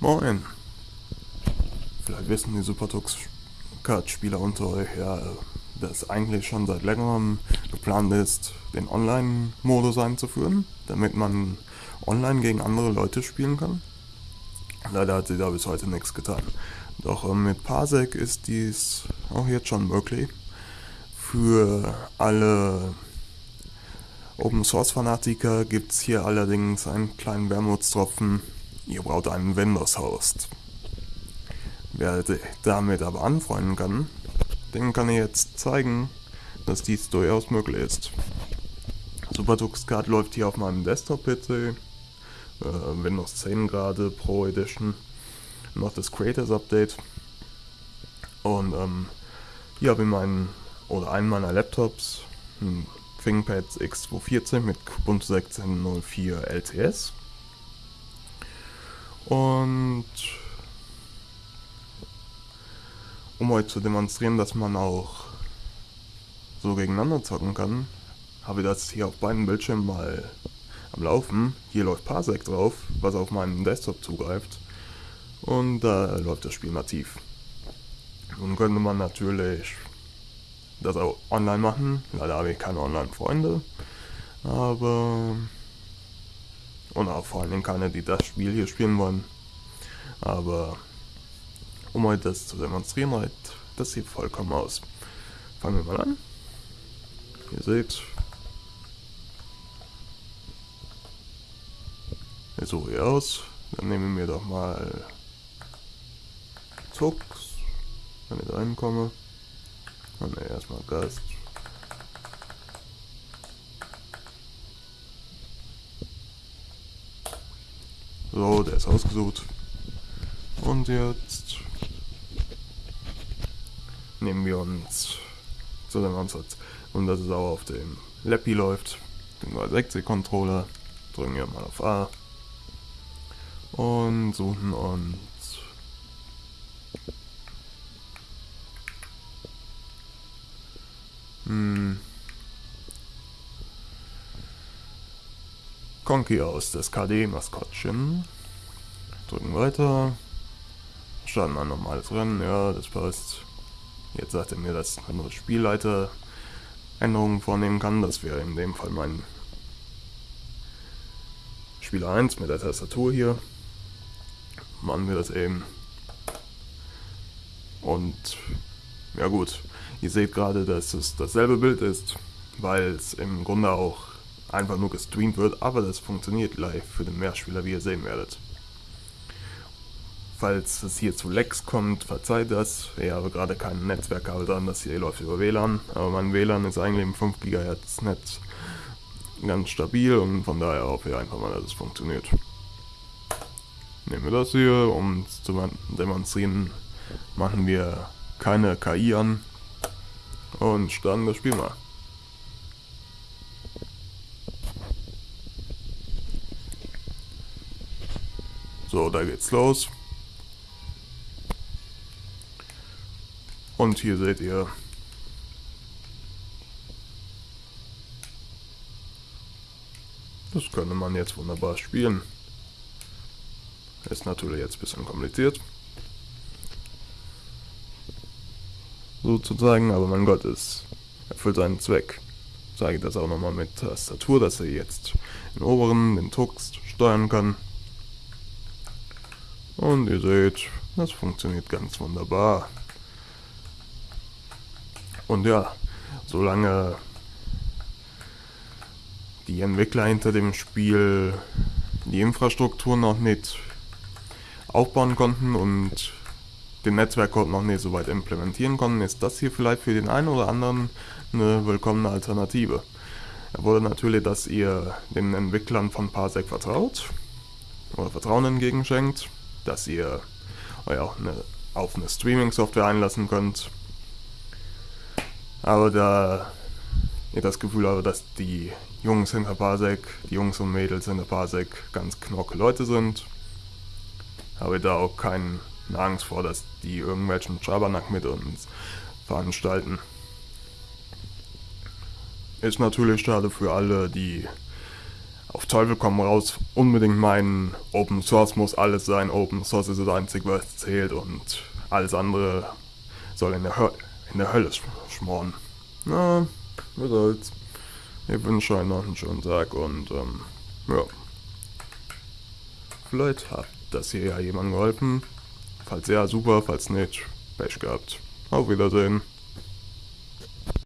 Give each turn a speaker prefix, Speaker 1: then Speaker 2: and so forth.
Speaker 1: Moin. Vielleicht wissen die Supertux-Card-Spieler unter euch ja, dass eigentlich schon seit längerem geplant ist, den Online-Modus einzuführen, damit man online gegen andere Leute spielen kann. Leider hat sie da bis heute nichts getan. Doch äh, mit Parsec ist dies auch jetzt schon möglich. Für alle Open Source Fanatiker gibt es hier allerdings einen kleinen Wermutstropfen. Ihr braucht einen Windows Host. Wer damit aber anfreunden kann, den kann ich jetzt zeigen, dass dies durchaus möglich ist. SuperTuxCard läuft hier auf meinem Desktop-PC, äh, Windows 10 gerade, Pro Edition, noch das Creators Update. Und ähm, hier habe ich meinen, oder einen meiner Laptops, ein ThinkPad X240 mit Ubuntu 16.04 LTS. Und um euch zu demonstrieren, dass man auch so gegeneinander zocken kann, habe ich das hier auf beiden Bildschirmen mal am Laufen. Hier läuft Parsec drauf, was auf meinen Desktop zugreift. Und da läuft das Spiel nativ. Nun könnte man natürlich das auch online machen. Leider habe ich keine Online-Freunde. Aber... Und auch vor Dingen keine, die das Spiel hier spielen wollen. Aber um euch das zu demonstrieren, reicht das sieht vollkommen aus. Fangen wir mal an. Ihr seht, jetzt suche ich aus. Dann nehmen wir doch mal Zux, wenn ich da reinkomme. Oh ne, erstmal Gast. So, der ist ausgesucht. Und jetzt nehmen wir uns zu dem Ansatz. Und dass es auch auf dem Lappy läuft, den 360-Controller, drücken wir mal auf A und suchen uns hm, Conky aus, das KD-Maskottchen. Drücken weiter. Starten ein normales Rennen, ja, das passt. Jetzt sagt er mir, dass man nur Spielleiter Änderungen vornehmen kann. Das wäre in dem Fall mein Spieler 1 mit der Tastatur hier. Machen wir das eben. Und ja gut, ihr seht gerade, dass es dasselbe Bild ist, weil es im Grunde auch einfach nur gestreamt wird, aber das funktioniert live für den Mehrspieler, wie ihr sehen werdet. Falls es hier zu Lecks kommt, verzeiht das. Ich habe gerade kein Netzwerkkabel dran, das hier läuft über WLAN. Aber mein WLAN ist eigentlich im 5 GHz Netz ganz stabil und von daher hoffe ich einfach mal, dass es funktioniert. Nehmen wir das hier, um es zu demonstrieren, machen wir keine KI an und starten das Spiel mal. So, da geht's los. Und hier seht ihr Das könnte man jetzt wunderbar spielen. Ist natürlich jetzt ein bisschen kompliziert. Sozusagen, aber mein Gott, es erfüllt seinen Zweck. Ich zeige das auch nochmal mit Tastatur, dass er jetzt den oberen, den Tux steuern kann. Und ihr seht, das funktioniert ganz wunderbar. Und ja, solange die Entwickler hinter dem Spiel die Infrastruktur noch nicht aufbauen konnten und den Netzwerkcode noch nicht so weit implementieren konnten, ist das hier vielleicht für den einen oder anderen eine willkommene Alternative. Er wurde natürlich, dass ihr den Entwicklern von Parsec vertraut oder Vertrauen entgegenschenkt, dass ihr euch auch eine, auf eine Streaming-Software einlassen könnt, aber da ich das Gefühl habe, dass die Jungs hinter Parsec, die Jungs und Mädels hinter Parsec ganz knocke Leute sind, habe ich da auch keine Angst vor, dass die irgendwelchen Schabernack mit uns veranstalten. Ist natürlich schade für alle, die auf Teufel komm raus unbedingt meinen, Open Source muss alles sein, Open Source ist das Einzige, was zählt und alles andere soll in der, Hö in der Hölle sch schmoren. Na, was soll's. Ich wünsche euch noch einen schönen Tag und ähm, ja. Vielleicht hat das hier ja jemandem geholfen. Falls ja, super, falls nicht, Pech gehabt. Auf Wiedersehen.